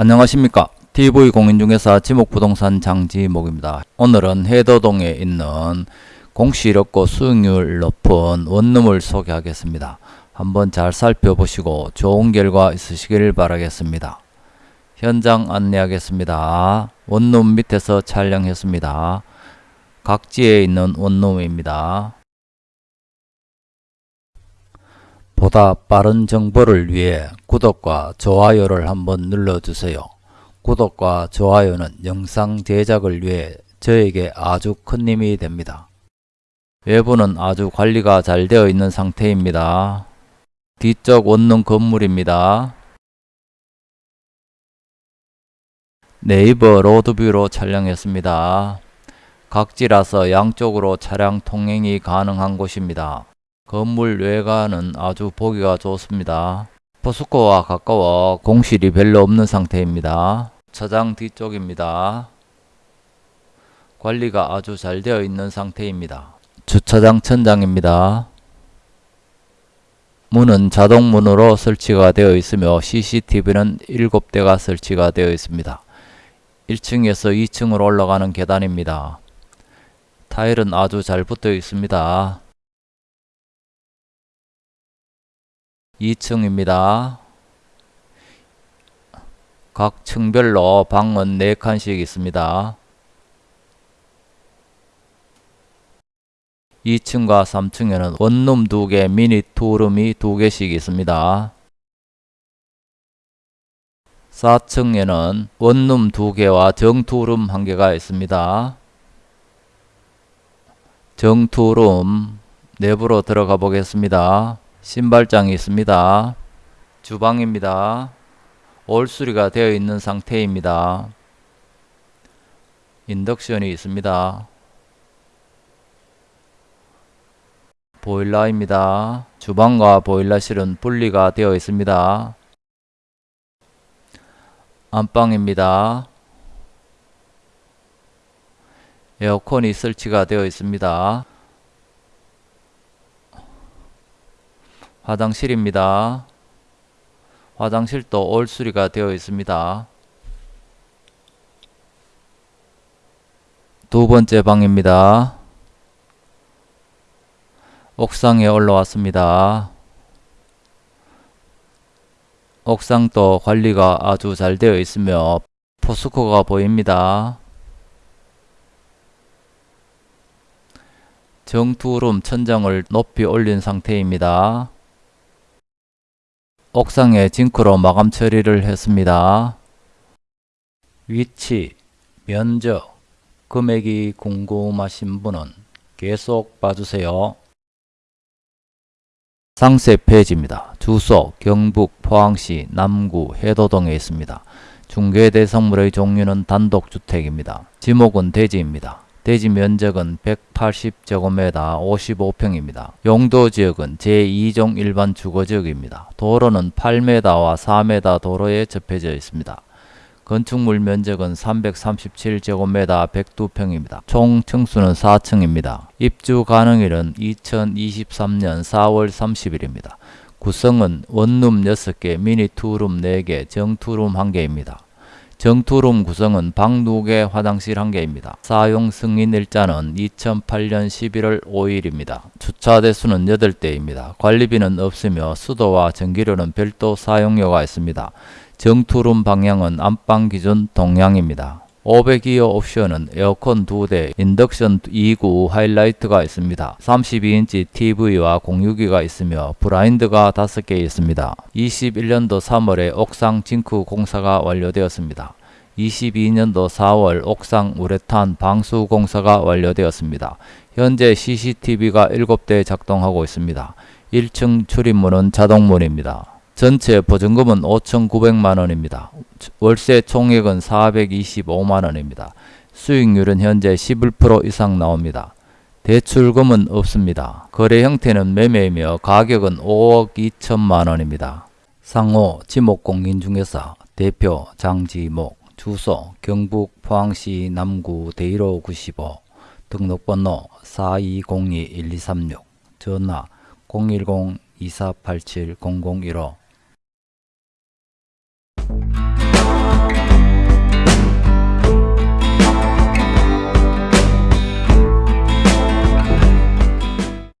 안녕하십니까. TV공인중개사 지목부동산 장지목입니다. 오늘은 해도동에 있는 공시롭고 수익률 높은 원룸을 소개하겠습니다. 한번 잘 살펴보시고 좋은 결과 있으시길 바라겠습니다. 현장 안내하겠습니다. 원룸 밑에서 촬영했습니다. 각지에 있는 원룸입니다 보다 빠른 정보를 위해 구독과 좋아요를 한번 눌러주세요. 구독과 좋아요는 영상 제작을 위해 저에게 아주 큰 힘이 됩니다. 외부는 아주 관리가 잘 되어 있는 상태입니다. 뒤쪽 원룸 건물입니다. 네이버 로드뷰로 촬영했습니다. 각지라서 양쪽으로 차량 통행이 가능한 곳입니다. 건물 외관은 아주 보기가 좋습니다. 포스코와 가까워 공실이 별로 없는 상태입니다. 차장 뒤쪽입니다. 관리가 아주 잘 되어 있는 상태입니다. 주차장 천장입니다. 문은 자동문으로 설치가 되어 있으며 CCTV는 7대가 설치가 되어 있습니다. 1층에서 2층으로 올라가는 계단입니다. 타일은 아주 잘 붙어 있습니다. 2층입니다. 각 층별로 방은 4칸씩 있습니다. 2층과 3층에는 원룸 2개, 미니 투룸이 2개씩 있습니다. 4층에는 원룸 2개와 정투룸 1개가 있습니다. 정투룸 내부로 들어가 보겠습니다. 신발장이 있습니다. 주방입니다. 올수리가 되어 있는 상태입니다. 인덕션이 있습니다. 보일러입니다. 주방과 보일러실은 분리가 되어 있습니다. 안방입니다. 에어컨이 설치가 되어 있습니다. 화장실입니다. 화장실도 올수리가 되어 있습니다. 두 번째 방입니다. 옥상에 올라왔습니다. 옥상도 관리가 아주 잘 되어 있으며 포스코가 보입니다. 정투룸 천장을 높이 올린 상태입니다. 옥상에 징크로 마감 처리를 했습니다. 위치, 면적, 금액이 궁금하신 분은 계속 봐주세요. 상세 페이지입니다. 주소 경북 포항시 남구 해도동에 있습니다. 중개대성물의 종류는 단독주택입니다. 지목은 대지입니다. 대지 면적은 180제곱미터 55평입니다. 용도 지역은 제2종 일반 주거지역입니다. 도로는 8m와 4m 도로에 접해져 있습니다. 건축물 면적은 337제곱미터 102평입니다. 총 층수는 4층입니다. 입주 가능일은 2023년 4월 30일입니다. 구성은 원룸 6개, 미니 투룸 4개, 정투룸 1개입니다. 정투룸 구성은 방 2개, 화장실 1개입니다. 사용 승인 일자는 2008년 11월 5일입니다. 주차 대수는 8대입니다. 관리비는 없으며 수도와 전기료는 별도 사용료가 있습니다. 정투룸 방향은 안방 기준 동향입니다. 500기어 옵션은 에어컨 2대, 인덕션 2구 하이라이트가 있습니다. 32인치 TV와 공유기가 있으며 브라인드가 5개 있습니다. 21년도 3월에 옥상 징크 공사가 완료되었습니다. 22년도 4월 옥상 우레탄 방수 공사가 완료되었습니다. 현재 CCTV가 7대 작동하고 있습니다. 1층 출입문은 자동문입니다. 전체 보증금은 5,900만원입니다. 월세 총액은 425만원입니다. 수익률은 현재 11% 이상 나옵니다. 대출금은 없습니다. 거래 형태는 매매이며 가격은 5억 2천만원입니다. 상호 지목공인중개사 대표 장지목 주소 경북 포항시 남구 대일호 95 등록번호 4202-1236 전화 010-2487-0015